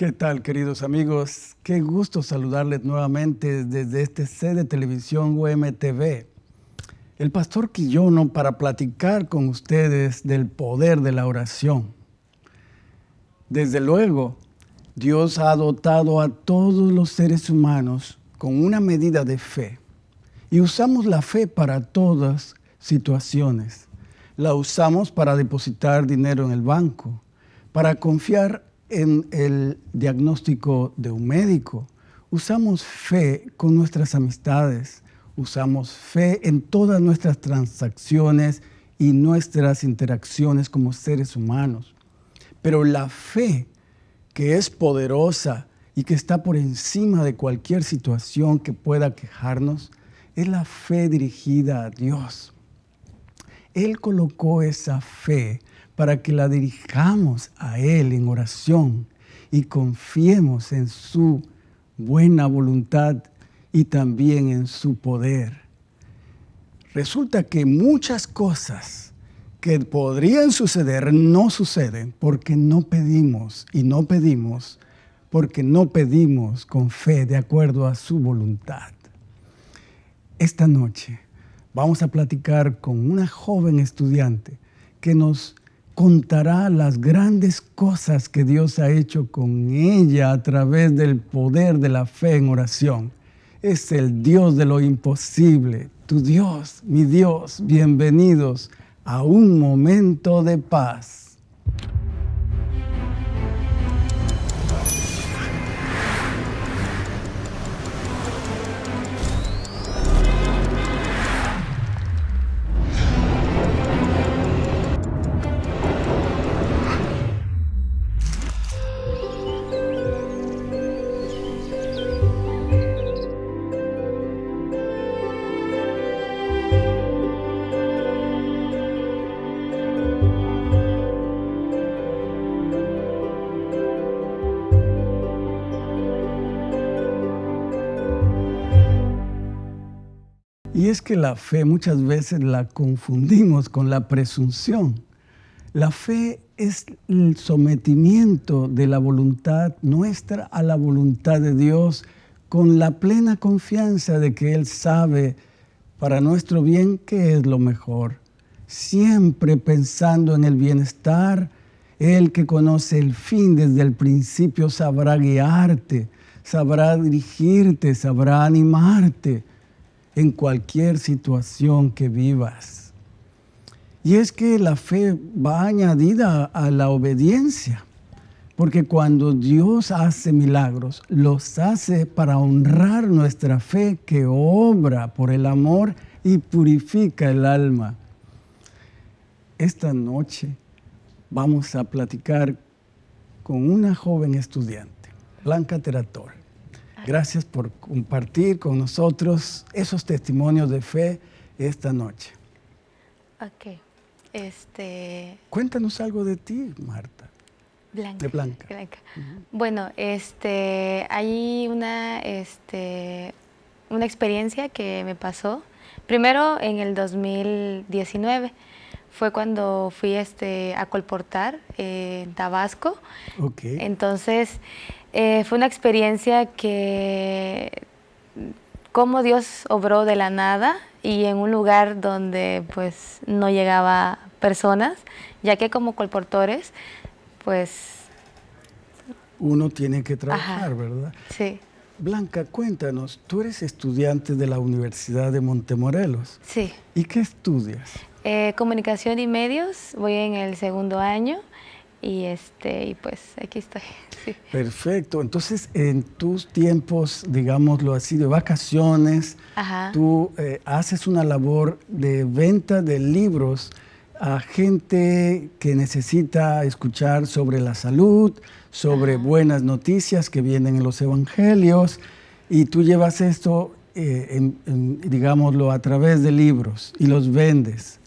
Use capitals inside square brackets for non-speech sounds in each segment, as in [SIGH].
¿Qué tal, queridos amigos? Qué gusto saludarles nuevamente desde este sede de televisión UMTV. El pastor Quillono para platicar con ustedes del poder de la oración. Desde luego, Dios ha dotado a todos los seres humanos con una medida de fe y usamos la fe para todas situaciones. La usamos para depositar dinero en el banco, para confiar en el diagnóstico de un médico. Usamos fe con nuestras amistades, usamos fe en todas nuestras transacciones y nuestras interacciones como seres humanos. Pero la fe, que es poderosa y que está por encima de cualquier situación que pueda quejarnos, es la fe dirigida a Dios. Él colocó esa fe para que la dirijamos a Él en oración y confiemos en su buena voluntad y también en su poder. Resulta que muchas cosas que podrían suceder no suceden porque no pedimos y no pedimos porque no pedimos con fe de acuerdo a su voluntad. Esta noche vamos a platicar con una joven estudiante que nos contará las grandes cosas que Dios ha hecho con ella a través del poder de la fe en oración. Es el Dios de lo imposible, tu Dios, mi Dios, bienvenidos a un momento de paz. Que la fe muchas veces la confundimos con la presunción. La fe es el sometimiento de la voluntad nuestra a la voluntad de Dios con la plena confianza de que Él sabe para nuestro bien qué es lo mejor. Siempre pensando en el bienestar, Él que conoce el fin desde el principio sabrá guiarte, sabrá dirigirte, sabrá animarte en cualquier situación que vivas. Y es que la fe va añadida a la obediencia, porque cuando Dios hace milagros, los hace para honrar nuestra fe que obra por el amor y purifica el alma. Esta noche vamos a platicar con una joven estudiante, Blanca Terator. Gracias por compartir con nosotros esos testimonios de fe esta noche. Ok. Este... Cuéntanos algo de ti, Marta. Blanca. De Blanca. Bueno, este, hay una, este, una experiencia que me pasó. Primero en el 2019 fue cuando fui este, a colportar en Tabasco. Okay. Entonces, eh, fue una experiencia que, como Dios obró de la nada y en un lugar donde pues no llegaba personas, ya que como colportores, pues... Uno tiene que trabajar, ¿verdad? Sí. Blanca, cuéntanos, tú eres estudiante de la Universidad de Montemorelos. Sí. ¿Y qué estudias? Eh, comunicación y medios, voy en el segundo año y este y pues aquí estoy. [LAUGHS] Perfecto. Entonces, en tus tiempos, digámoslo así, de vacaciones, tú eh, haces una labor de venta de libros a gente que necesita escuchar sobre la salud, sobre buenas noticias que vienen en los evangelios, y tú llevas esto, eh, digámoslo, a través de libros y los vendes.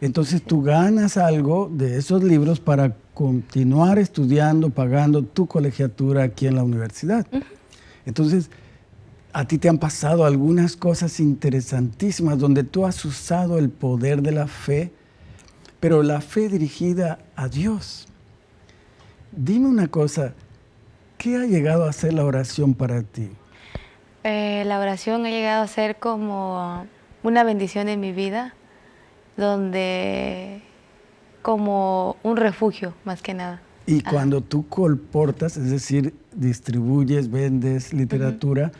Entonces tú ganas algo de esos libros para continuar estudiando, pagando tu colegiatura aquí en la universidad. Entonces, a ti te han pasado algunas cosas interesantísimas donde tú has usado el poder de la fe, pero la fe dirigida a Dios. Dime una cosa, ¿Qué ha llegado a ser la oración para ti? Eh, la oración ha llegado a ser como una bendición en mi vida, donde como un refugio más que nada. Y cuando tú colportas, es decir, distribuyes, vendes literatura,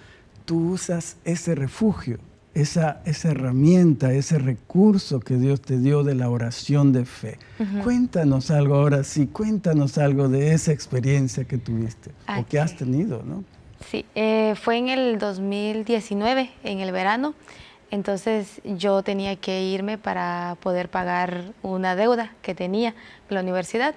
tú usas ese refugio, esa, esa herramienta, ese recurso que Dios te dio de la oración de fe. Cuéntanos algo ahora sí, cuéntanos algo de esa experiencia que tuviste o que has tenido, ¿no? Sí, eh, fue en el 2019, en el verano. Entonces yo tenía que irme para poder pagar una deuda que tenía en la universidad.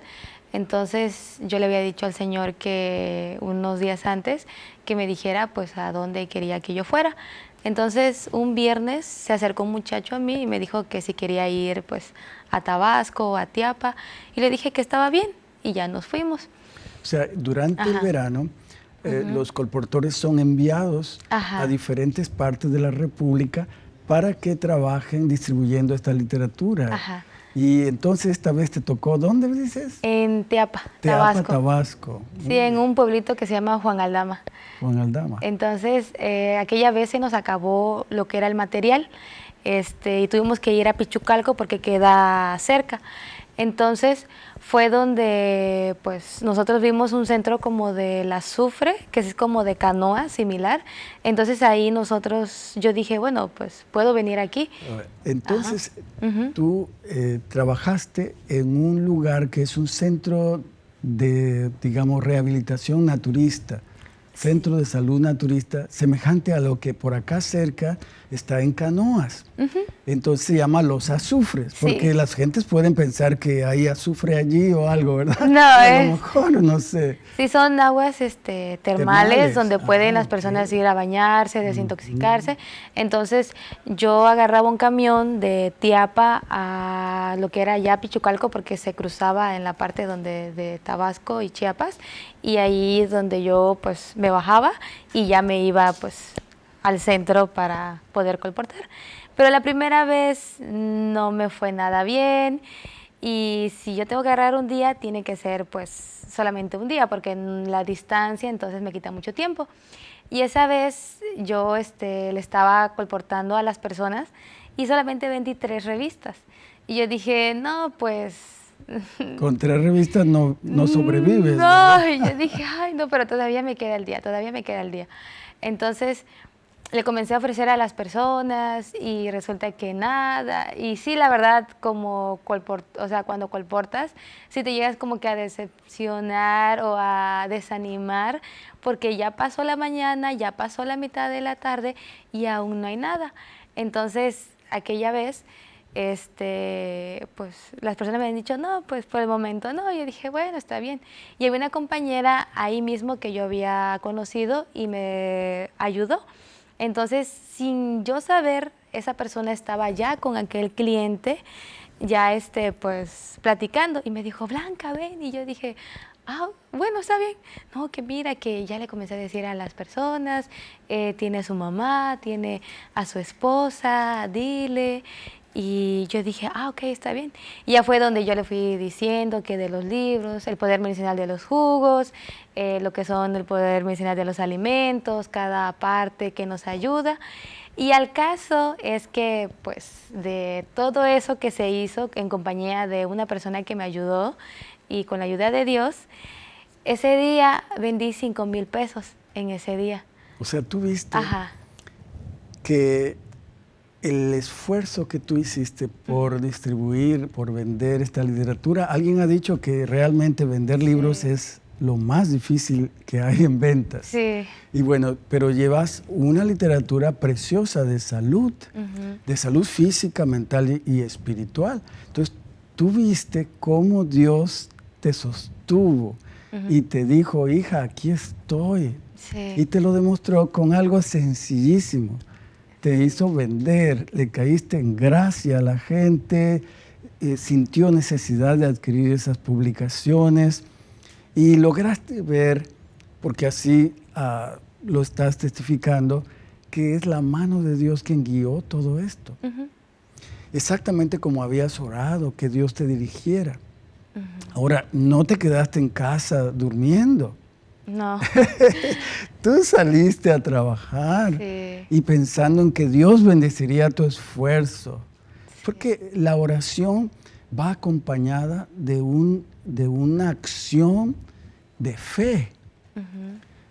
Entonces yo le había dicho al Señor que unos días antes que me dijera pues a dónde quería que yo fuera. Entonces un viernes se acercó un muchacho a mí y me dijo que si quería ir pues a Tabasco o a Tiapa y le dije que estaba bien y ya nos fuimos. O sea, durante el verano eh, los colportores son enviados a diferentes partes de la República para que trabajen distribuyendo esta literatura. Y entonces esta vez te tocó, ¿dónde dices? En Teapa, Teapa Tabasco. Sí, en un pueblito que se llama Juan Aldama. Juan Aldama. Entonces, eh, aquella vez se nos acabó lo que era el material este, y tuvimos que ir a Pichucalco porque queda cerca. Entonces fue donde pues nosotros vimos un centro como del azufre, que es como de canoa similar. Entonces ahí nosotros, yo dije, bueno, pues puedo venir aquí. Entonces tú eh, trabajaste en un lugar que es un centro de, digamos, rehabilitación naturista centro de salud naturista, semejante a lo que por acá cerca está en Canoas. Entonces se llama Los Azufres, porque las gentes pueden pensar que hay azufre allí o algo, ¿verdad? No, a lo mejor, no sé. Sí, son aguas este, termales, donde ah, pueden las personas ir a bañarse, desintoxicarse. Entonces yo agarraba un camión de Tiapa a lo que era ya Pichucalco, porque se cruzaba en la parte donde de Tabasco y Chiapas, y ahí es donde yo pues me bajaba y ya me iba pues al centro para poder colportar. Pero la primera vez no me fue nada bien y si yo tengo que agarrar un día, tiene que ser pues solamente un día porque en la distancia entonces me quita mucho tiempo. Y esa vez yo este, le estaba colportando a las personas y solamente vendí tres revistas. Y yo dije, no, pues [LAUGHS] con tres revistas no, no sobrevives. No, [LAUGHS] y yo dije, ay, no, pero todavía me queda el día, todavía me queda el día. Entonces le comencé a ofrecer a las personas y resulta que nada. Y sí, la verdad, como o sea, cuando colportas, sí te llegas como que a decepcionar o a desanimar porque ya pasó la mañana, ya pasó la mitad de la tarde y aún no hay nada. Entonces, aquella vez este, pues las personas me han dicho, no, pues por el momento no. Yo dije, bueno, está bien. Y había una compañera ahí mismo que yo había conocido y me ayudó. Entonces, sin yo saber, esa persona estaba ya con aquel cliente, ya este, pues platicando y me dijo, Blanca, ven. Y yo dije, ah, bueno, está bien. No, que mira, que ya le comencé a decir a las personas, eh, tiene a su mamá, tiene a su esposa, dile. Y yo dije, ah, ok, está bien. Y ya fue donde yo le fui diciendo que de los libros, el poder medicinal de los jugos, eh, lo que son el poder medicinal de los alimentos, cada parte que nos ayuda. Y al caso es que, pues, de todo eso que se hizo en compañía de una persona que me ayudó y con la ayuda de Dios, ese día vendí 5 mil pesos en ese día. O sea, tú viste que el esfuerzo que tú hiciste por distribuir, por vender esta literatura, alguien ha dicho que realmente vender libros es lo más difícil que hay en ventas. Sí. Y bueno, pero llevas una literatura preciosa de salud, de salud física, mental y, espiritual. Entonces, tú viste cómo Dios te sostuvo y te dijo, hija, aquí estoy. Sí. Y te lo demostró con algo sencillísimo te hizo vender, le caíste en gracia a la gente, eh, sintió necesidad de adquirir esas publicaciones y lograste ver, porque así ah, lo estás testificando, que es la mano de Dios quien guió todo esto. Exactamente como habías orado, que Dios te dirigiera. Ahora, no te quedaste en casa durmiendo. No. [LAUGHS] Tú saliste a trabajar y pensando en que Dios bendeciría tu esfuerzo. Porque la oración va acompañada de, un, de una acción de fe.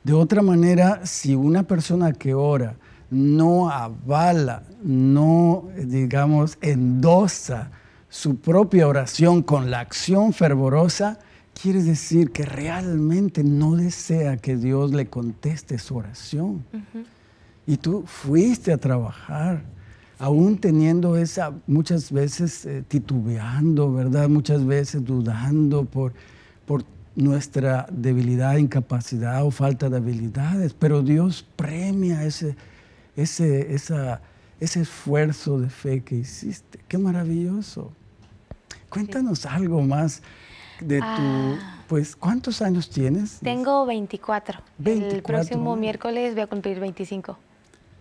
De otra manera, si una persona que ora no avala, no, digamos, endosa su propia oración con la acción fervorosa, quiere decir que realmente no desea que Dios le conteste su oración. Y tú fuiste a trabajar, aún teniendo esa, muchas veces eh, titubeando, ¿verdad? Muchas veces dudando por, por nuestra debilidad, incapacidad o falta de habilidades, pero Dios premia ese, ese, esa, ese esfuerzo de fe que hiciste. ¡Qué maravilloso! Cuéntanos algo más de tu, ah. pues, ¿cuántos años tienes? Tengo 24. El próximo miércoles voy a cumplir 25.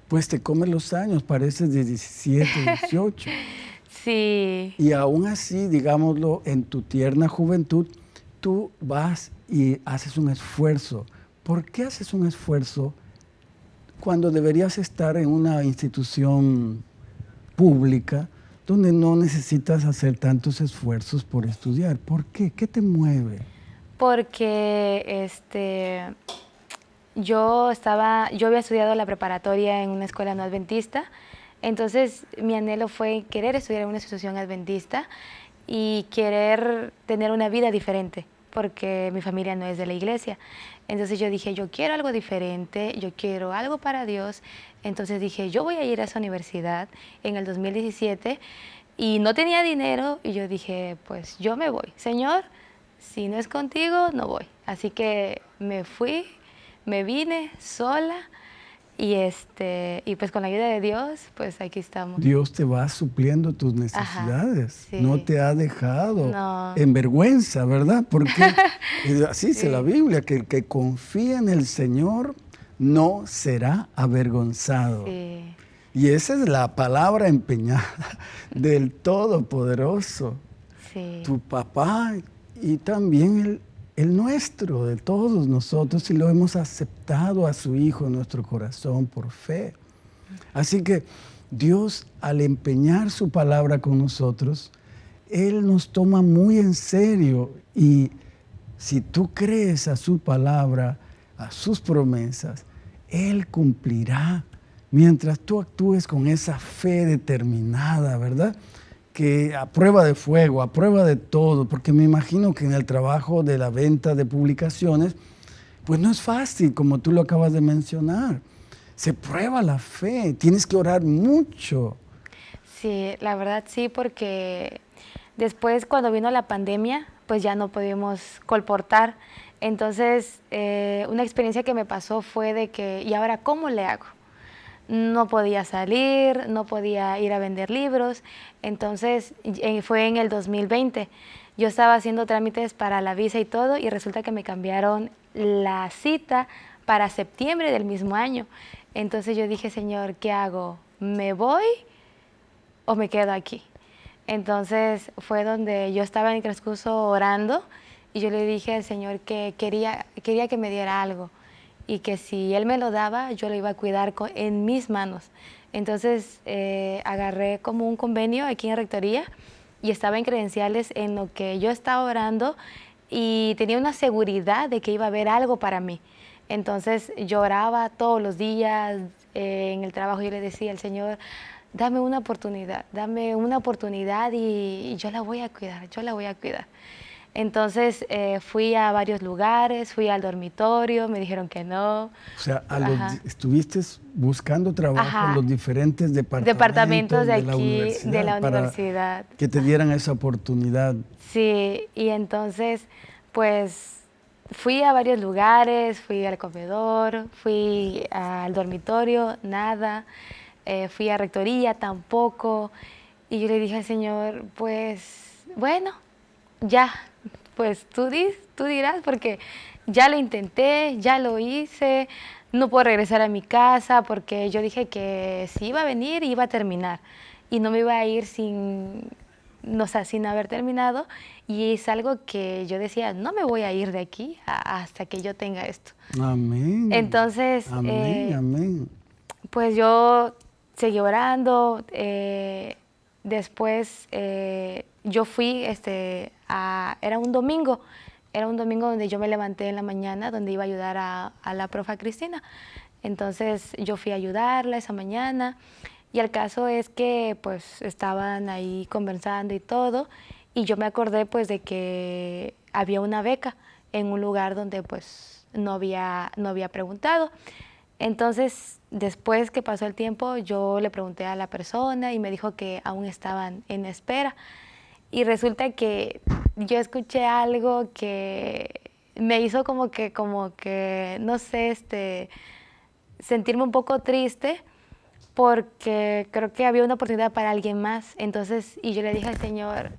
Pues te comes los años, pareces de 17, 18. [LAUGHS] sí. Y aún así, digámoslo, en tu tierna juventud, tú vas y haces un esfuerzo. ¿Por qué haces un esfuerzo cuando deberías estar en una institución pública donde no necesitas hacer tantos esfuerzos por estudiar? ¿Por qué? ¿Qué te mueve? Porque este, yo, estaba, yo había estudiado la preparatoria en una escuela no adventista, entonces mi anhelo fue querer estudiar en una institución adventista y querer tener una vida diferente, porque mi familia no es de la iglesia. Entonces yo dije, yo quiero algo diferente, yo quiero algo para Dios. Entonces dije, yo voy a ir a esa universidad en el 2017 y no tenía dinero y yo dije, pues yo me voy. Señor, si no es contigo, no voy. Así que me fui, me vine sola y, este, y pues con la ayuda de Dios, pues aquí estamos. Dios te va supliendo tus necesidades. No te ha dejado en vergüenza, ¿verdad? Porque [LAUGHS] así dice la Biblia, que el que confía en el Señor no será avergonzado. Y esa es la palabra empeñada [LAUGHS] del Todopoderoso. Tu papá y también el, el nuestro, de todos nosotros, y lo hemos aceptado a su Hijo en nuestro corazón por fe. Así que Dios, al empeñar su palabra con nosotros, Él nos toma muy en serio y si tú crees a su palabra, a sus promesas, Él cumplirá mientras tú actúes con esa fe determinada, ¿verdad? que a prueba de fuego, a prueba de todo, porque me imagino que en el trabajo de la venta de publicaciones, pues no es fácil, como tú lo acabas de mencionar. Se prueba la fe, tienes que orar mucho. Sí, la verdad sí, porque después cuando vino la pandemia, pues ya no pudimos colportar. Entonces, eh, una experiencia que me pasó fue de que, ¿y ahora cómo le hago? no podía salir, no podía ir a vender libros. Entonces eh, fue en el 2020. Yo estaba haciendo trámites para la visa y todo y resulta que me cambiaron la cita para septiembre del mismo año. Entonces yo dije, Señor, ¿qué hago? ¿Me voy o me quedo aquí? Entonces fue donde yo estaba en el transcurso orando y yo le dije al Señor que quería, quería que me diera algo y que si él me lo daba, yo lo iba a cuidar en mis manos. Entonces eh, agarré como un convenio aquí en Rectoría y estaba en credenciales en lo que yo estaba orando y tenía una seguridad de que iba a haber algo para mí. Entonces lloraba todos los días eh, en el trabajo y le decía al Señor, dame una oportunidad, dame una oportunidad y yo la voy a cuidar, yo la voy a cuidar. Entonces eh, fui a varios lugares, fui al dormitorio, me dijeron que no. O sea, estuviste buscando trabajo en los diferentes departamentos, departamentos de, aquí, de la universidad. que te dieran esa oportunidad. Sí, y entonces, pues fui a varios lugares, fui al comedor, fui al dormitorio, nada, eh, fui a rectoría, tampoco. Y yo le dije al Señor, pues, bueno, ya, pues tú, tú dirás, porque ya lo intenté, ya lo hice, no puedo regresar a mi casa porque yo dije que si iba a venir iba a terminar y no me iba a ir sin no, sé, sin haber terminado y es algo que yo decía, no me voy a ir de aquí hasta que yo tenga esto. Amén. Entonces, amén, eh, amén. pues yo seguí orando, eh, después eh, yo fui, este, era un domingo, era un domingo donde yo me levanté en la mañana, donde iba a ayudar a, a la profa Cristina. Entonces yo fui a ayudarla esa mañana y el caso es que pues estaban ahí conversando y todo y yo me acordé pues de que había una beca en un lugar donde pues no había, no había preguntado. Entonces, después que pasó el tiempo, yo le pregunté a la persona y me dijo que aún estaban en espera. Y resulta que yo escuché algo que me hizo como que, como que, no sé, este, sentirme un poco triste porque creo que había una oportunidad para alguien más. Entonces, y yo le dije al Señor,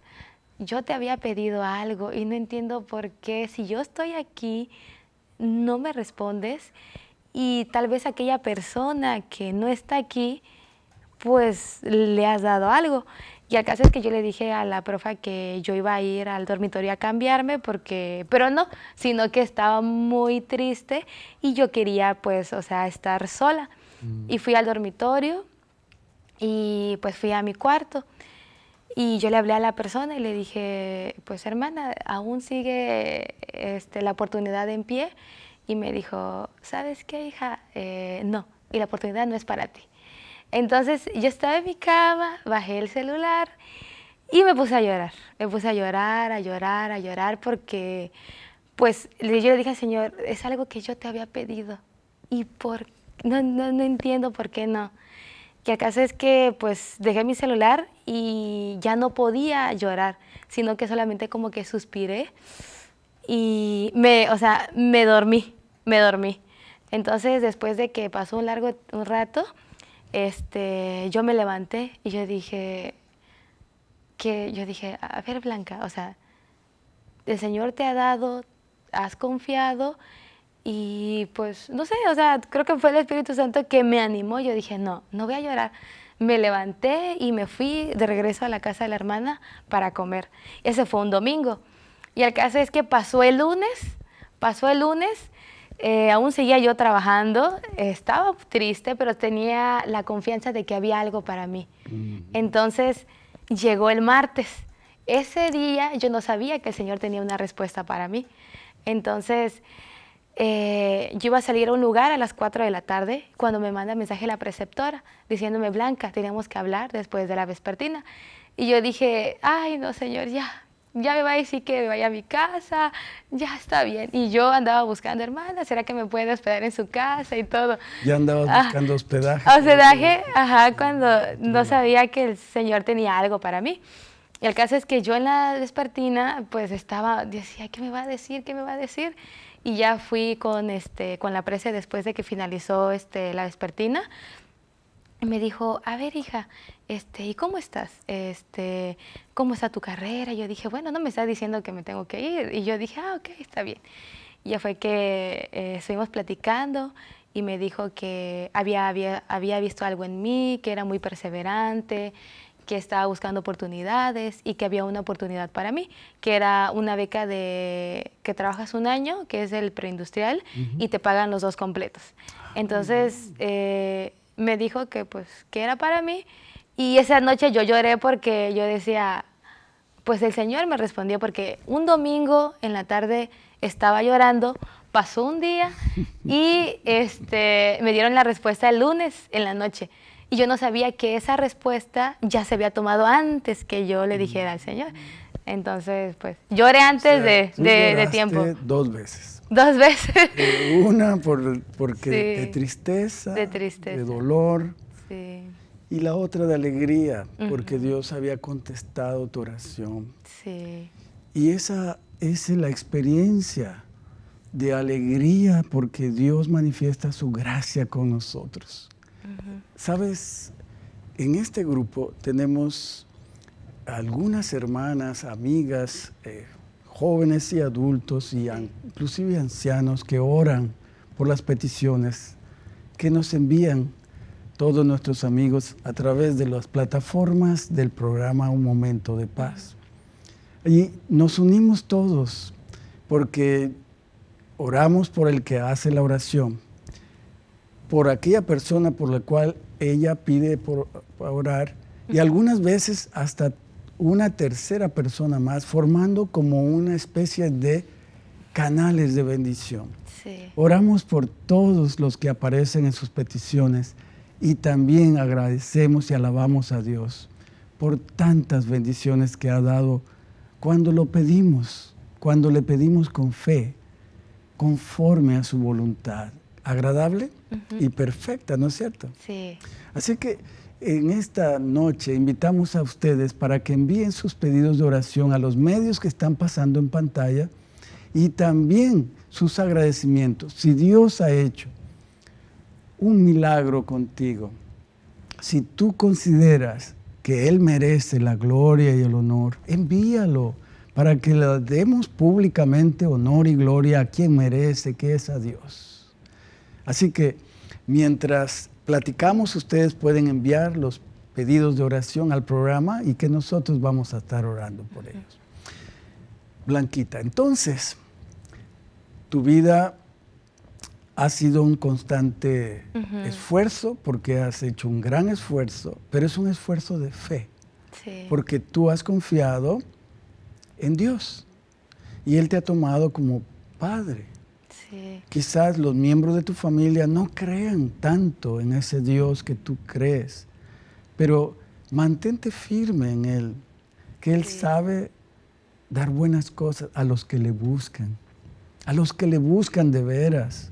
yo te había pedido algo y no entiendo por qué, si yo estoy aquí, no me respondes y tal vez aquella persona que no está aquí, pues le has dado algo. Y al caso es que yo le dije a la profa que yo iba a ir al dormitorio a cambiarme, porque, pero no, sino que estaba muy triste y yo quería pues, o sea, estar sola. Mm. Y fui al dormitorio y pues fui a mi cuarto. Y yo le hablé a la persona y le dije, pues hermana, aún sigue este, la oportunidad en pie. Y me dijo, ¿sabes qué, hija? Eh, no, y la oportunidad no es para ti. Entonces yo estaba en mi cama, bajé el celular y me puse a llorar. Me puse a llorar, a llorar, a llorar porque pues yo le dije al Señor, es algo que yo te había pedido y por, no, no, no entiendo por qué no. Que acaso es que pues dejé mi celular y ya no podía llorar, sino que solamente como que suspiré y me, o sea, me dormí, me dormí. Entonces después de que pasó un largo un rato, este, yo me levanté y yo dije, que yo dije, a ver Blanca, o sea, el Señor te ha dado, has confiado y pues, no sé, o sea, creo que fue el Espíritu Santo que me animó. Yo dije, no, no voy a llorar. Me levanté y me fui de regreso a la casa de la hermana para comer. Ese fue un domingo. Y el caso es que pasó el lunes, pasó el lunes eh, aún seguía yo trabajando, estaba triste, pero tenía la confianza de que había algo para mí. Entonces llegó el martes. Ese día yo no sabía que el Señor tenía una respuesta para mí. Entonces eh, yo iba a salir a un lugar a las 4 de la tarde cuando me manda mensaje la preceptora diciéndome, Blanca, tenemos que hablar después de la vespertina. Y yo dije, ay, no, Señor, ya, ya me va a decir que me vaya a mi casa, ya está bien. Y yo andaba buscando, hermana, ¿será que me puede hospedar en su casa y todo? Ya andaba ah, buscando hospedaje. Hospedaje, ajá, cuando no sabía que el Señor tenía algo para mí. Y el caso es que yo en la despertina, pues estaba, decía, ¿qué me va a decir? ¿Qué me va a decir? Y ya fui con, este, con la presa después de que finalizó este, la despertina me dijo, a ver hija, este, ¿y cómo estás? Este, ¿Cómo está tu carrera? yo dije, bueno, no me está diciendo que me tengo que ir. Y yo dije, ah, ok, está bien. Y ya fue que eh, estuvimos platicando y me dijo que había, había, había visto algo en mí, que era muy perseverante, que estaba buscando oportunidades y que había una oportunidad para mí, que era una beca de que trabajas un año, que es el preindustrial, y te pagan los dos completos. Ah, Entonces, eh, me dijo que pues que era para mí y esa noche yo lloré porque yo decía, pues el Señor me respondió porque un domingo en la tarde estaba llorando, pasó un día [LAUGHS] y este, me dieron la respuesta el lunes en la noche. Y yo no sabía que esa respuesta ya se había tomado antes que yo le dijera al Señor. Entonces, pues, lloré antes de, de, tiempo. Dos veces. Dos veces. Eh, una por, porque de tristeza, de tristeza, de dolor. Sí. Y la otra de alegría, porque Dios había contestado tu oración. Sí. Y esa, es la experiencia de alegría porque Dios manifiesta su gracia con nosotros. Sabes, en este grupo tenemos algunas hermanas, amigas, eh, jóvenes y adultos y inclusive ancianos que oran por las peticiones, que nos envían todos nuestros amigos a través de las plataformas del programa Un Momento de Paz. Y nos unimos todos porque oramos por el que hace la oración, por aquella persona por la cual ella pide por, orar y algunas veces hasta una tercera persona más, formando como una especie de canales de bendición. Oramos por todos los que aparecen en sus peticiones y también agradecemos y alabamos a Dios por tantas bendiciones que ha dado cuando lo pedimos, cuando le pedimos con fe, conforme a su voluntad, agradable y perfecta, ¿no es cierto? Sí. Así que en esta noche invitamos a ustedes para que envíen sus pedidos de oración a los medios que están pasando en pantalla y también sus agradecimientos. Si Dios ha hecho un milagro contigo, si tú consideras que Él merece la gloria y el honor, envíalo para que le demos públicamente honor y gloria a quien merece, que es a Dios. Así que mientras platicamos, ustedes pueden enviar los pedidos de oración al programa y que nosotros vamos a estar orando por ellos. Blanquita, entonces, tu vida ha sido un constante esfuerzo porque has hecho un gran esfuerzo, pero es un esfuerzo de fe. Porque tú has confiado en Dios. Y Él te ha tomado como padre. Quizás los miembros de tu familia no crean tanto en ese Dios que tú crees, pero mantente firme en Él, que Él sabe dar buenas cosas a los que le buscan, a los que le buscan de veras.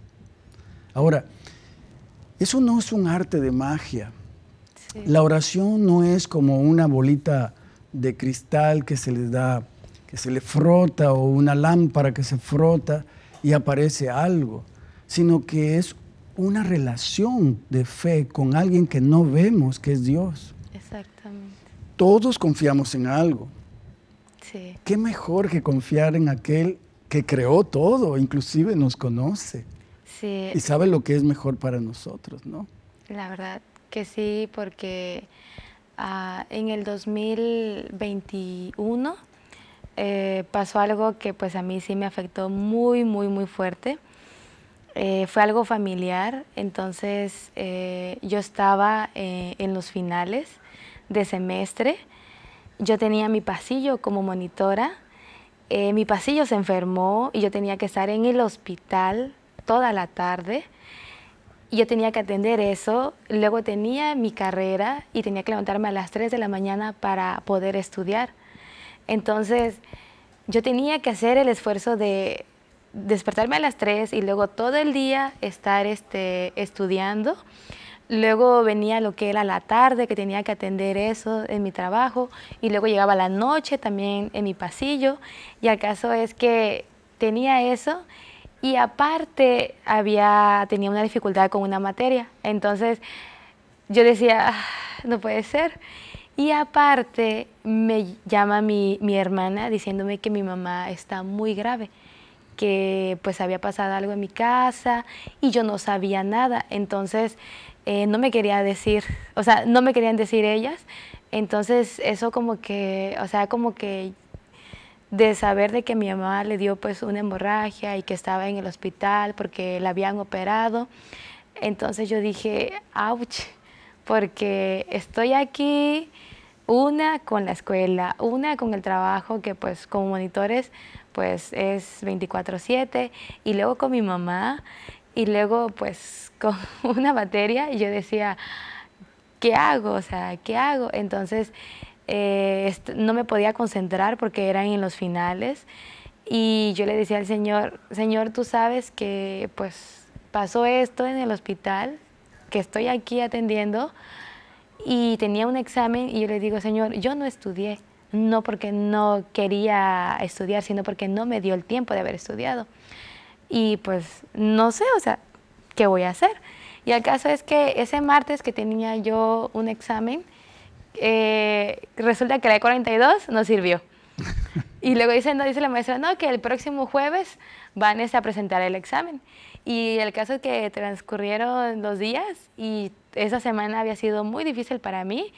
Ahora, eso no es un arte de magia. La oración no es como una bolita de cristal que se le da que se le frota o una lámpara que se frota y aparece algo, sino que es una relación de fe con alguien que no vemos, que es Dios. Exactamente. Todos confiamos en algo. Sí. ¿Qué mejor que confiar en aquel que creó todo, inclusive nos conoce? Sí. Y sabe lo que es mejor para nosotros, ¿no? La verdad que sí, porque ah, en el 2021 eh, pasó algo que pues a mí sí me afectó muy, muy, muy fuerte. Eh, fue algo familiar, entonces eh, yo estaba en los finales de semestre, yo tenía mi pasillo como monitora, mi pasillo se enfermó y yo tenía que estar en el hospital toda la tarde, yo tenía que atender eso, luego tenía mi carrera y tenía que levantarme a las 3 de la mañana para poder estudiar. Entonces, yo tenía que hacer el esfuerzo de despertarme a las 3 y luego todo el día estar este, estudiando. Luego venía lo que era la tarde, que tenía que atender eso en mi trabajo. Y luego llegaba la noche también en mi pasillo. Y el caso es que tenía eso y aparte había, tenía una dificultad con una materia. Entonces yo decía, ah, no puede ser. Y aparte me llama mi, hermana diciéndome que mi mamá está muy grave, que pues había pasado algo en mi casa y yo no sabía nada. Entonces eh, no me quería decir, o sea, no me querían decir ellas. Entonces eso como que, o sea, como que de saber de que mi mamá le dio pues una hemorragia y que estaba en el hospital porque la habían operado. Entonces yo dije, ouch, porque estoy aquí, una con la escuela, una con el trabajo que pues como monitores pues es 24/7 y luego con mi mamá y luego pues [LAUGHS] con una materia y yo decía, ¿qué hago? O sea, ¿qué hago? Entonces eh, no me podía concentrar porque eran en los finales y yo le decía al Señor, Señor, tú sabes que pues pasó esto en el hospital, que estoy aquí atendiendo y tenía un examen y yo le digo, Señor, yo no estudié, no porque no quería estudiar, sino porque no me dio el tiempo de haber estudiado. Y pues no sé, o sea, ¿qué voy a hacer? Y el caso es que ese martes que tenía yo un examen, eh, resulta que la de 42 no sirvió. [LAUGHS] Y luego dice, no, dice la maestra, no, que el próximo jueves van a presentar el examen. Y el caso es que transcurrieron los días y esa semana había sido muy difícil para mí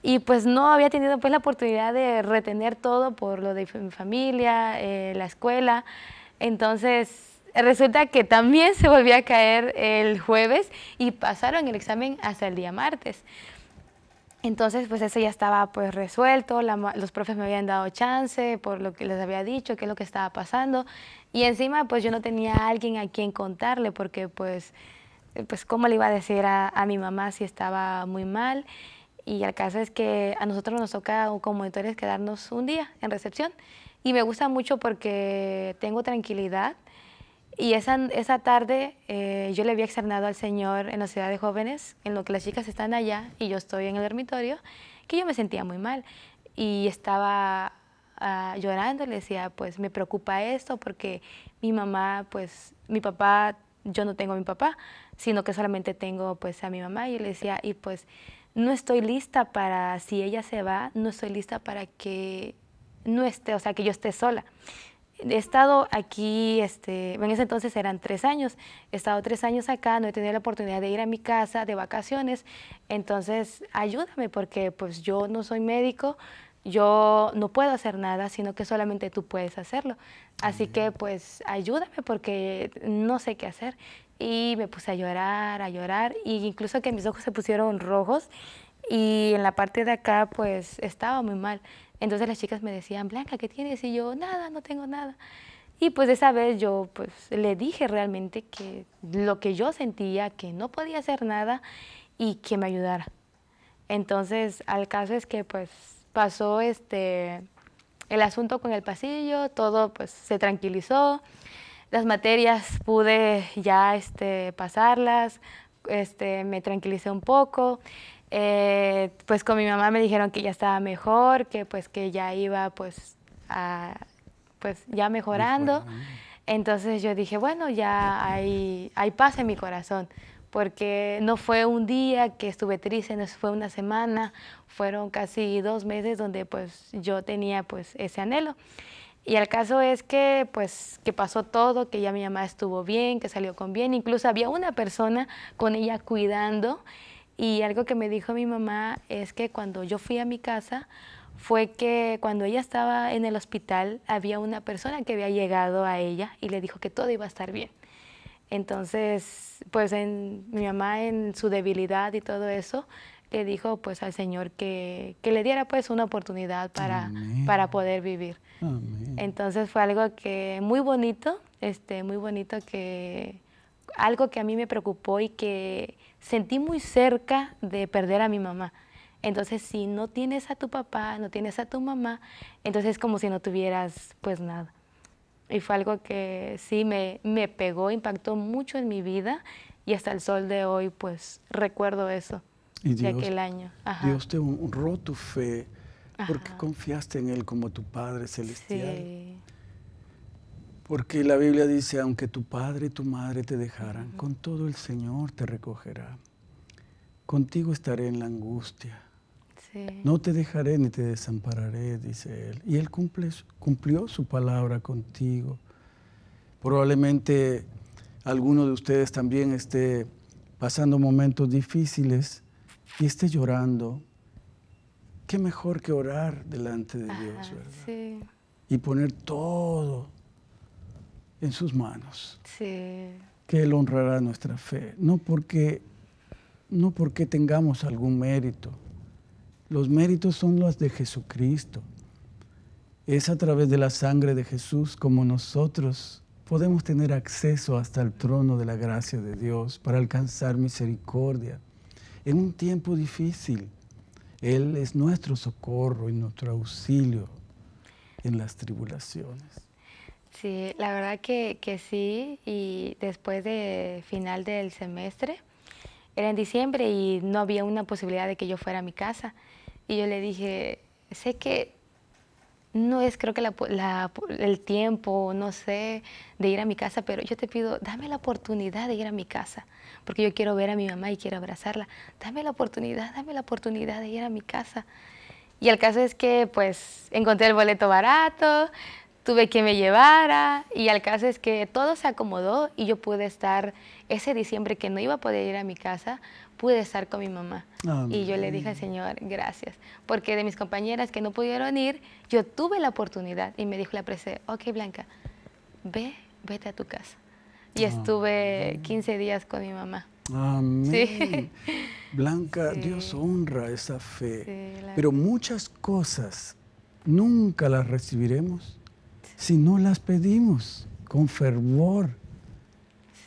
y pues no había tenido pues la oportunidad de retener todo por lo de mi familia, eh, la escuela. Entonces resulta que también se volvió a caer el jueves y pasaron el examen hasta el día martes. Entonces, pues eso ya estaba pues resuelto, los profes me habían dado chance por lo que les había dicho, qué es lo que estaba pasando. Y encima, pues yo no tenía alguien a quien contarle, porque pues, pues cómo le iba a decir a, a mi mamá si estaba muy mal. Y el caso es que a nosotros nos toca como monitores quedarnos un día en recepción. Y me gusta mucho porque tengo tranquilidad. Y esa, esa tarde eh, yo le había externado al Señor en la ciudad de jóvenes, en lo que las chicas están allá y yo estoy en el dormitorio, que yo me sentía muy mal. Y estaba uh, llorando, le decía, pues me preocupa esto porque mi mamá, pues mi papá, yo no tengo a mi papá, sino que solamente tengo pues a mi mamá. Y le decía, y pues no estoy lista para, si ella se va, no estoy lista para que no esté, o sea, que yo esté sola. He estado aquí, este, en ese entonces eran tres años, he estado tres años acá, no he tenido la oportunidad de ir a mi casa de vacaciones, entonces ayúdame porque pues yo no soy médico, yo no puedo hacer nada, sino que solamente tú puedes hacerlo. Así que pues ayúdame porque no sé qué hacer y me puse a llorar, a llorar, y incluso que mis ojos se pusieron rojos y en la parte de acá pues estaba muy mal. Entonces las chicas me decían, Blanca, ¿qué tienes? Y yo, nada, no tengo nada. Y pues esa vez yo pues le dije realmente que lo que yo sentía, que no podía hacer nada y que me ayudara. Entonces al caso es que pues pasó este, el asunto con el pasillo, todo pues se tranquilizó las materias pude ya este, pasarlas, este, me tranquilicé un poco. Eh, pues con mi mamá me dijeron que ya estaba mejor, que pues que ya iba pues, pues ya mejorando. Entonces yo dije, bueno, ya hay, hay paz en mi corazón, porque no fue un día que estuve triste, no fue una semana, fueron casi dos meses donde pues yo tenía pues ese anhelo. Y el caso es que, pues, que pasó todo, que ya mi mamá estuvo bien, que salió con bien. Incluso había una persona con ella cuidando. Y algo que me dijo mi mamá es que cuando yo fui a mi casa, fue que cuando ella estaba en el hospital, había una persona que había llegado a ella y le dijo que todo iba a estar bien. Entonces, pues en, mi mamá en su debilidad y todo eso, le dijo pues al Señor que, que le diera pues una oportunidad para, para poder vivir. Entonces fue algo que muy bonito, este, muy bonito que algo que a mí me preocupó y que sentí muy cerca de perder a mi mamá. Entonces, si no tienes a tu papá, no tienes a tu mamá, entonces es como si no tuvieras pues nada. Y fue algo que sí me, me pegó, impactó mucho en mi vida y hasta el sol de hoy pues recuerdo eso de aquel año. Dios te honró tu fe porque confiaste en Él como tu Padre Celestial. Porque la Biblia dice, aunque tu padre y tu madre te dejaran, con todo el Señor te recogerá. Contigo estaré en la angustia. No te dejaré ni te desampararé, dice Él. Y Él cumple, cumplió su palabra contigo. Probablemente alguno de ustedes también esté pasando momentos difíciles y esté llorando qué mejor que orar delante de Dios, ¿verdad? Y poner todo en sus manos. Sí. Que Él honrará nuestra fe. No porque, no porque tengamos algún mérito. Los méritos son los de Jesucristo. Es a través de la sangre de Jesús como nosotros podemos tener acceso hasta el trono de la gracia de Dios para alcanzar misericordia en un tiempo difícil. Él es nuestro socorro y nuestro auxilio en las tribulaciones. Sí, la verdad que, sí, y después de final del semestre, era en diciembre y no había una posibilidad de que yo fuera a mi casa. Y yo le dije, sé que no es creo que el tiempo, no sé, de ir a mi casa, pero yo te pido, dame la oportunidad de ir a mi casa, porque yo quiero ver a mi mamá y quiero abrazarla. Dame la oportunidad, dame la oportunidad de ir a mi casa. Y el caso es que pues encontré el boleto barato, tuve que me llevara y al caso es que todo se acomodó y yo pude estar ese diciembre que no iba a poder ir a mi casa, pude estar con mi mamá. Y yo le dije al Señor, gracias, porque de mis compañeras que no pudieron ir, yo tuve la oportunidad y me dijo la presa, ok Blanca, ve, vete a tu casa. Y estuve 15 días con mi mamá. Amén. [LAUGHS] Blanca, Dios honra esa fe. Pero muchas cosas nunca las recibiremos si no las pedimos con fervor.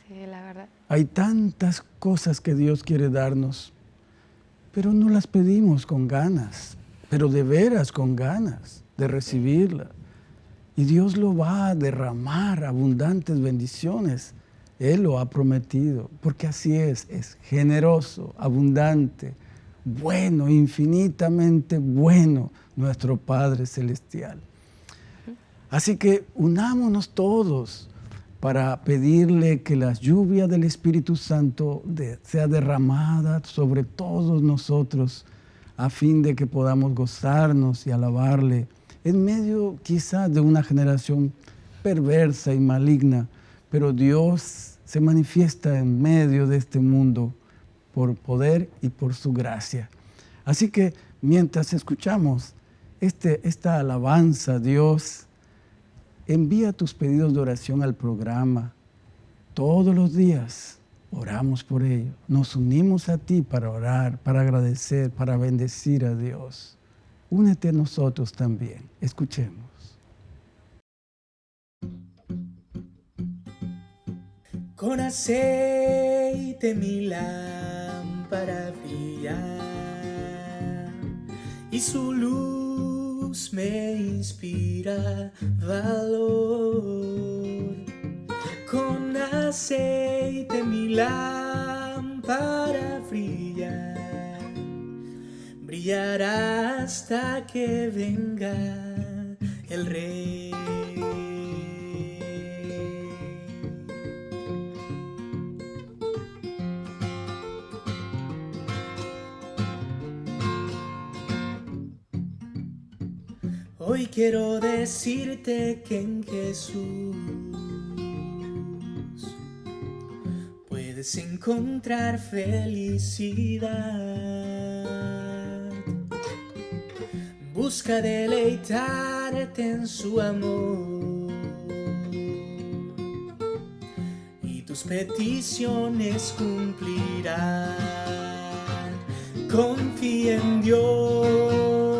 Sí, la verdad. Hay tantas cosas que Dios quiere darnos, pero no las pedimos con ganas, pero de veras con ganas de recibirla. Y Dios lo va a derramar abundantes bendiciones. Él lo ha prometido, porque así es, es generoso, abundante, bueno, infinitamente bueno nuestro Padre Celestial. Así que unámonos todos para pedirle que la lluvia del Espíritu Santo sea derramada sobre todos nosotros a fin de que podamos gozarnos y alabarle en medio quizás de una generación perversa y maligna, pero Dios se manifiesta en medio de este mundo por poder y por su gracia. Así que mientras escuchamos este, esta alabanza Dios, envía tus pedidos de oración al programa. Todos los días oramos por ello. Nos unimos a ti para orar, para agradecer, para bendecir a Dios. Únete a nosotros también. Escuchemos. Con aceite mi lámpara brilla y su luz me inspira valor. Con aceite mi lámpara brilla, brillará hasta que venga el rey. Hoy quiero decirte que en Jesús puedes encontrar felicidad. Busca deleitarte en su amor y tus peticiones cumplirán. Confía en Dios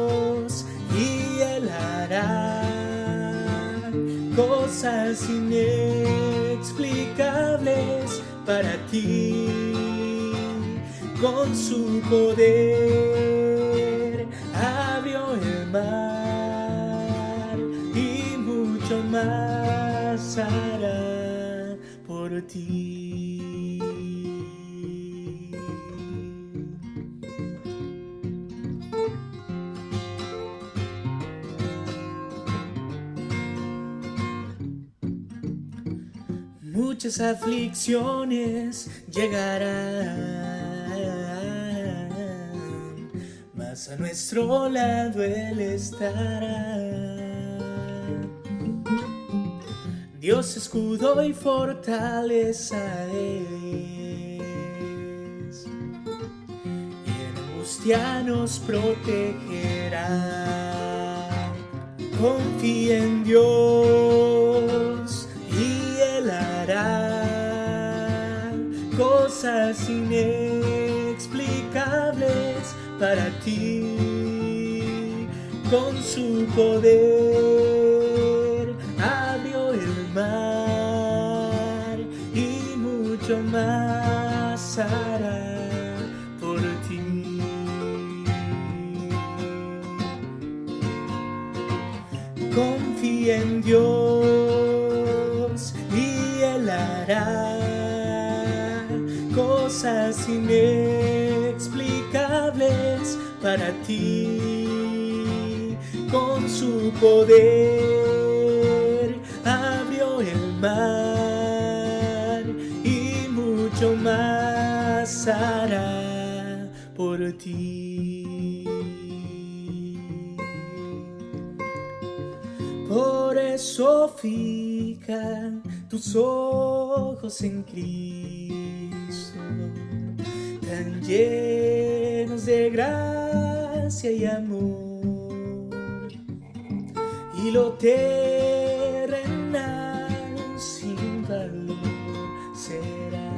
cosas inexplicables para ti con su poder abrió el mar y mucho más hará por ti. Muchas aflicciones llegarán, mas a nuestro lado Él estará. Dios escudo y fortaleza es, y en angustia nos protegerá. Confía en Dios cosas inexplicables para ti. Con su poder abrió el mar y mucho más hará por ti. Confía en Dios y Él hará cosas inexplicables para ti. Con su poder abrió el mar y mucho más hará por ti. Por eso fijan tus ojos en Cristo, llenos de gracia y amor, y lo terrenal sin valor será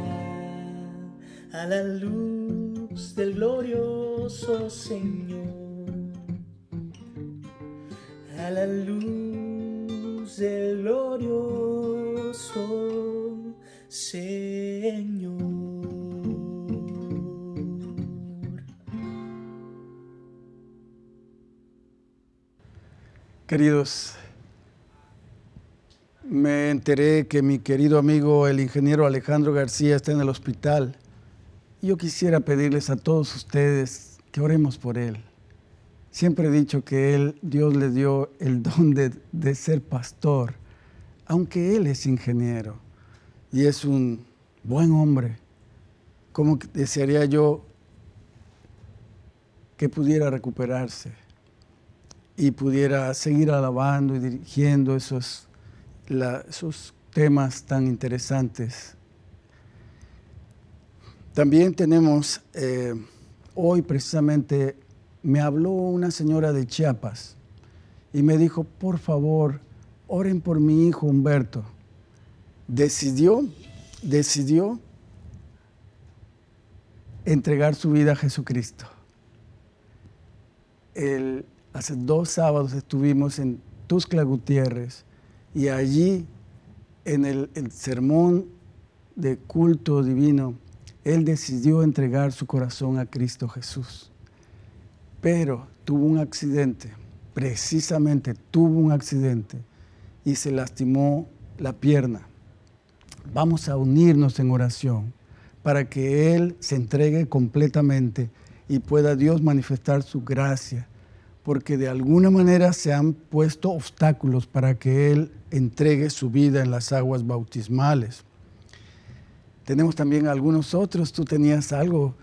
a la luz del glorioso Señor a la luz del glorioso Señor. Queridos, me enteré que mi querido amigo el ingeniero Alejandro García está en el hospital. Yo quisiera pedirles a todos ustedes que oremos por él. Siempre he dicho que él, Dios le dio el don de, de ser pastor, aunque él es ingeniero y es un buen hombre. Que desearía yo que pudiera recuperarse y pudiera seguir alabando y dirigiendo esos, esos temas tan interesantes. También tenemos, eh, hoy precisamente me habló una señora de Chiapas y me dijo, por favor, oren por mi hijo Humberto. Decidió, decidió entregar su vida a Jesucristo. El- hace dos sábados estuvimos en Tuscla Gutiérrez y allí en el, el sermón de culto divino, él decidió entregar su corazón a Cristo Jesús. Pero tuvo un accidente, precisamente tuvo un accidente y se lastimó la pierna. Vamos a unirnos en oración para que Él se entregue completamente y pueda Dios manifestar su gracia, porque de alguna manera se han puesto obstáculos para que Él entregue su vida en las aguas bautismales. Tenemos también algunos otros, tú tenías algo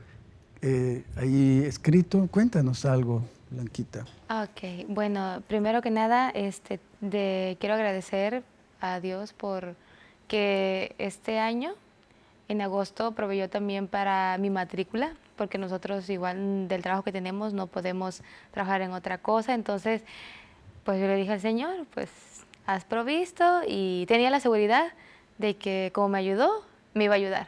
eh, ahí escrito, cuéntanos algo, Blanquita. Ok, bueno, primero que nada, este, de, quiero agradecer a Dios por que este año, en agosto, proveyó también para mi matrícula, porque nosotros igual del trabajo que tenemos no podemos trabajar en otra cosa, entonces, pues yo le dije al Señor, pues has provisto y tenía la seguridad de que como me ayudó, me iba a ayudar.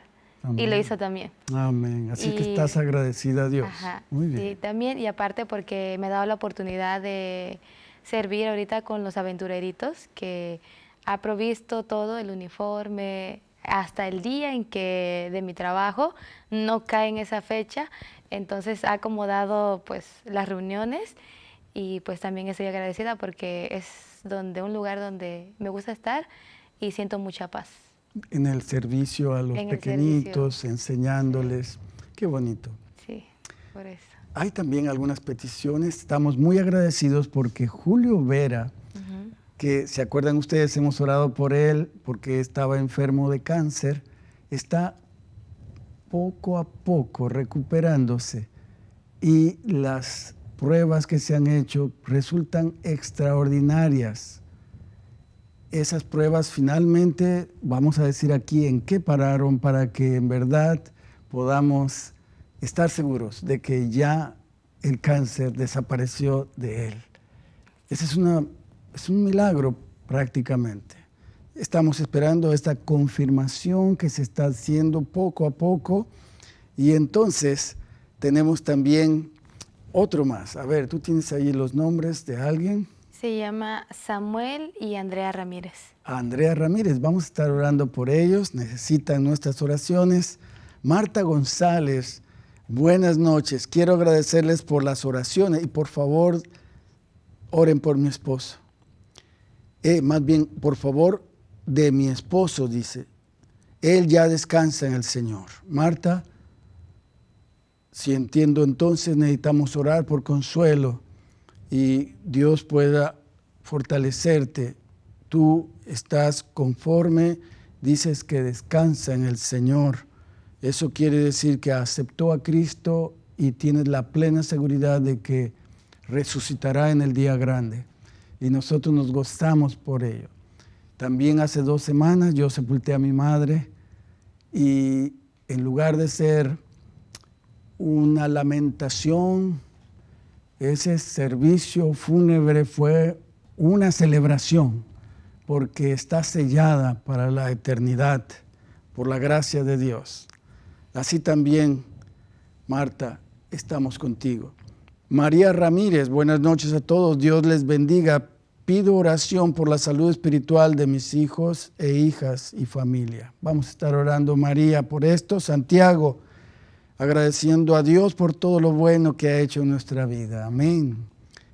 Y lo Amén. hizo también. Amén. Así que Y- estás agradecida a Dios. Ajá, Muy bien. también, y aparte porque me ha dado la oportunidad de servir ahorita con los aventureritos, que ha provisto todo, el uniforme, hasta el día en que de mi trabajo no cae en esa fecha, entonces ha acomodado pues las reuniones y pues también estoy agradecida porque es donde un lugar donde me gusta estar y siento mucha paz. En el servicio a los En pequeñitos, enseñándoles. Qué bonito. Sí, por eso. Hay también algunas peticiones. Estamos muy agradecidos porque Julio Vera. Que se acuerdan ustedes, hemos orado por él porque estaba enfermo de cáncer, está poco a poco recuperándose y las pruebas que se han hecho resultan extraordinarias. Esas pruebas finalmente, vamos a decir aquí en qué pararon para que en verdad podamos estar seguros de que ya el cáncer desapareció de él. Ese es, una, es un milagro prácticamente. Estamos esperando esta confirmación que se está haciendo poco a poco y entonces tenemos también otro más. A ver, tú tienes ahí los nombres de alguien. Se llama Samuel y Andrea Ramírez. Andrea Ramírez, vamos a estar orando por ellos, necesitan nuestras oraciones. Marta González, buenas noches. Quiero agradecerles por las oraciones y por favor oren por mi esposo. Eh, más bien, por favor, de mi esposo, dice. Él ya descansa en el Señor. Marta, si entiendo entonces necesitamos orar por consuelo y Dios pueda fortalecerte. Tú estás conforme, dices que descansa en el Señor. Eso quiere decir que aceptó a Cristo y tienes la plena seguridad de que resucitará en el día grande. Y nosotros nos gozamos por ello. También hace dos semanas yo sepulté a mi madre y en lugar de ser una lamentación, ese servicio fúnebre fue una celebración porque está sellada para la eternidad por la gracia de Dios. Así también, Marta, estamos contigo. María Ramírez, buenas noches a todos. Dios les bendiga. Pido oración por la salud espiritual de mis hijos e hijas y familia. Vamos a estar orando, María, por esto. Santiago, agradeciendo a Dios por todo lo bueno que ha hecho en nuestra vida. Amén.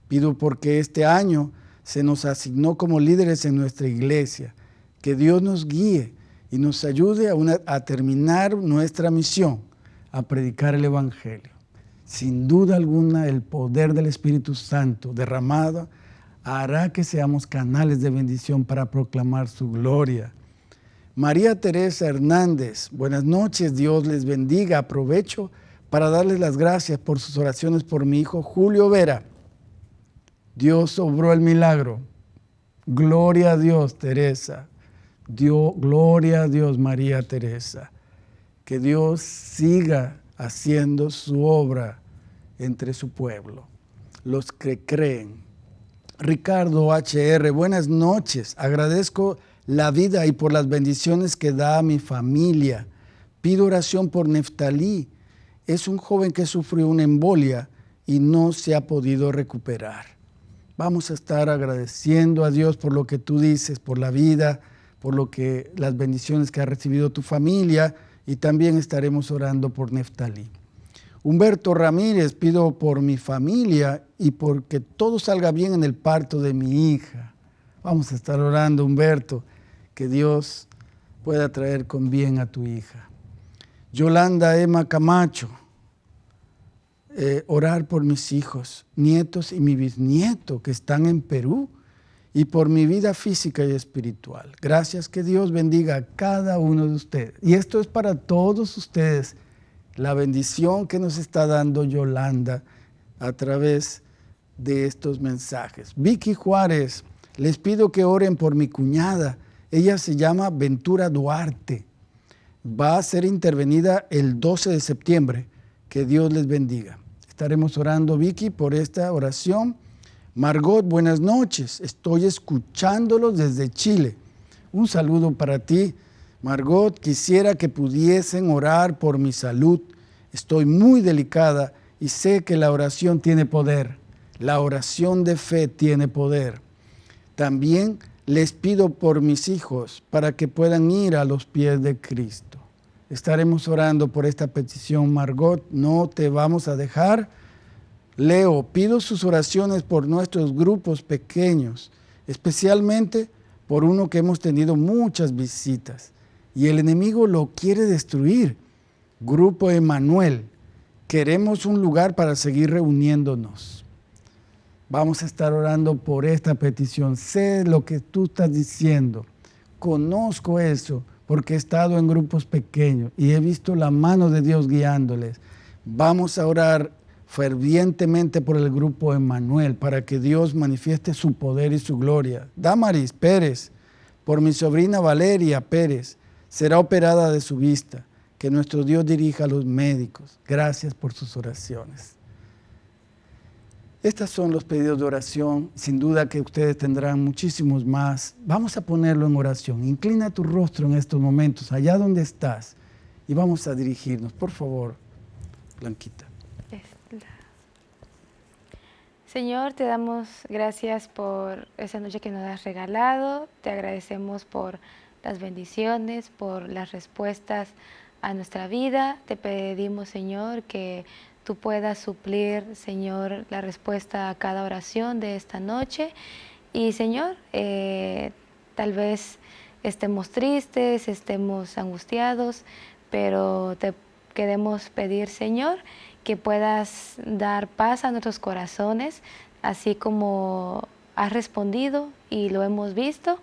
Pido porque este año se nos asignó como líderes en nuestra iglesia, que Dios nos guíe y nos ayude a, a terminar nuestra misión, a predicar el Evangelio. Sin duda alguna, el poder del Espíritu Santo derramado hará que seamos canales de bendición para proclamar su gloria. María Teresa Hernández, buenas noches, Dios les bendiga. Aprovecho para darles las gracias por sus oraciones por mi hijo Julio Vera. Dios obró el milagro. Gloria a Dios, Teresa. Dios, gloria a Dios, María Teresa. Que Dios siga haciendo su obra entre su pueblo, los que creen Ricardo HR, buenas noches. Agradezco la vida y por las bendiciones que da a mi familia. Pido oración por Neftalí. Es un joven que sufrió una embolia y no se ha podido recuperar. Vamos a estar agradeciendo a Dios por lo que tú dices, por la vida, por lo que las bendiciones que ha recibido tu familia y también estaremos orando por Neftalí. Humberto Ramírez, pido por mi familia y porque todo salga bien en el parto de mi hija. Vamos a estar orando, Humberto, que Dios pueda traer con bien a tu hija. Yolanda Emma Camacho, eh, orar por mis hijos, nietos y mi bisnieto que están en Perú y por mi vida física y espiritual. Gracias, que Dios bendiga a cada uno de ustedes. Y esto es para todos ustedes la bendición que nos está dando Yolanda a través de estos mensajes. Vicky Juárez, les pido que oren por mi cuñada. Ella se llama Ventura Duarte. Va a ser intervenida el 12 de septiembre. Que Dios les bendiga. Estaremos orando, Vicky, por esta oración. Margot, buenas noches. Estoy escuchándolos desde Chile. Un saludo para ti. Margot, quisiera que pudiesen orar por mi salud. Estoy muy delicada y sé que la oración tiene poder. La oración de fe tiene poder. También les pido por mis hijos para que puedan ir a los pies de Cristo. Estaremos orando por esta petición, Margot. No te vamos a dejar. Leo, pido sus oraciones por nuestros grupos pequeños, especialmente por uno que hemos tenido muchas visitas y el enemigo lo quiere destruir. Grupo Emanuel, queremos un lugar para seguir reuniéndonos. Vamos a estar orando por esta petición. Sé lo que tú estás diciendo. Conozco eso porque he estado en grupos pequeños y he visto la mano de Dios guiándoles. Vamos a orar fervientemente por el grupo Emanuel para que Dios manifieste su poder y su gloria. Damaris Pérez, por mi sobrina Valeria Pérez, será operada de su vista. Que nuestro Dios dirija a los médicos. Gracias por sus oraciones. Estos son los pedidos de oración. Sin duda que ustedes tendrán muchísimos más. Vamos a ponerlo en oración. Inclina tu rostro en estos momentos, allá donde estás. Y vamos a dirigirnos. Por favor, Blanquita. Señor, te damos gracias por esa noche que nos has regalado. Te agradecemos por las bendiciones, por las respuestas a nuestra vida. Te pedimos, Señor, que tú puedas suplir, Señor, la respuesta a cada oración de esta noche. Y, Señor, eh, tal vez estemos tristes, estemos angustiados, pero te queremos pedir, Señor, que puedas dar paz a nuestros corazones, así como has respondido y lo hemos visto.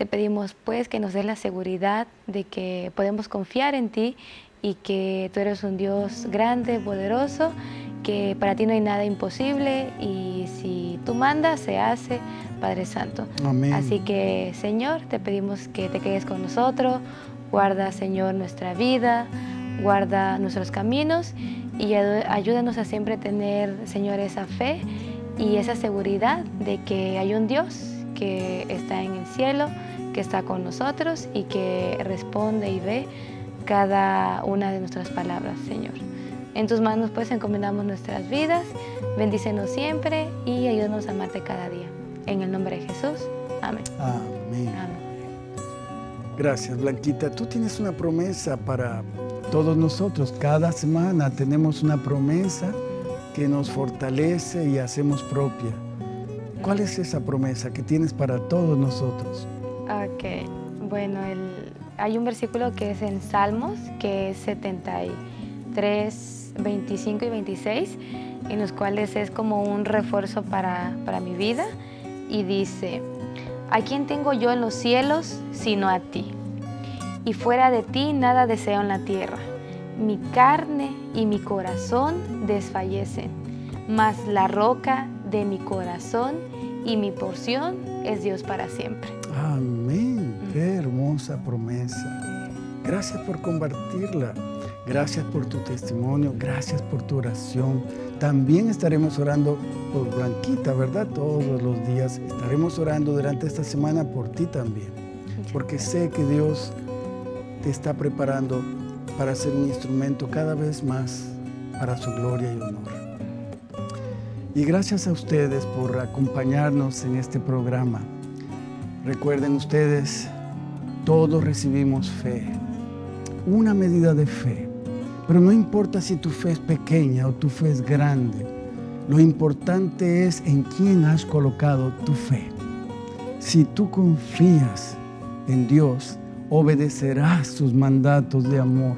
Te pedimos pues que nos des la seguridad de que podemos confiar en ti y que tú eres un Dios grande, poderoso, que para ti no hay nada imposible y si tú mandas, se hace, Padre Santo. Amén. Así que, Señor, te pedimos que te quedes con nosotros, guarda, Señor, nuestra vida, guarda nuestros caminos y ayúdanos a siempre tener, Señor, esa fe y esa seguridad de que hay un Dios que está en el cielo, que está con nosotros y que responde y ve cada una de nuestras palabras, Señor. En tus manos pues encomendamos nuestras vidas, bendícenos siempre y ayúdanos a amarte cada día. En el nombre de Jesús. Amén. Amén. Gracias, Blanquita. Tú tienes una promesa para todos nosotros. Cada semana tenemos una promesa que nos fortalece y hacemos propia. ¿Cuál es esa promesa que tienes para todos nosotros? Ok, bueno, hay un versículo que es en Salmos, que es 73, 25 y 26, en los cuales es como un refuerzo para, para mi vida. Y dice, ¿a quién tengo yo en los cielos sino a ti? Y fuera de ti nada deseo en la tierra. Mi carne y mi corazón desfallecen, mas la roca de mi corazón y mi porción es Dios para siempre. Amén. Qué hermosa promesa. Gracias por compartirla. Gracias por tu testimonio, gracias por tu oración. También estaremos orando por Blanquita, ¿verdad? Todos los días estaremos orando durante esta semana por ti también. Porque sé que Dios te está preparando para ser un instrumento cada vez más para su gloria y honor. Y gracias a ustedes por acompañarnos en este programa. Recuerden ustedes, todos recibimos fe, una medida de fe pero no importa si tu fe es pequeña o tu fe es grande. Lo importante es en quién has colocado tu fe. Si tú confías en Dios, obedecerás sus mandatos de amor.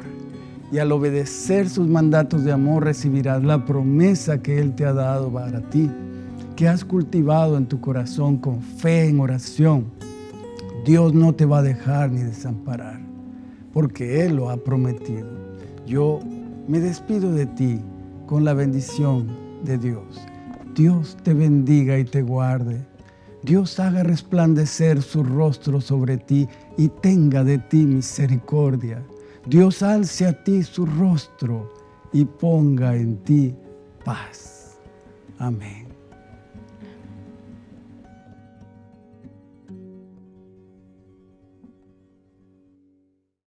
Y al obedecer sus mandatos de amor recibirás la promesa que Él te ha dado para ti, que has cultivado en tu corazón con fe en oración. Dios no te va a dejar ni desamparar, porque Él lo ha prometido yo me despido de ti con la bendición de Dios. Dios te bendiga y te guarde. Dios haga resplandecer su rostro sobre ti y tenga de ti misericordia. Dios alce a ti su rostro y ponga en ti paz. Amén.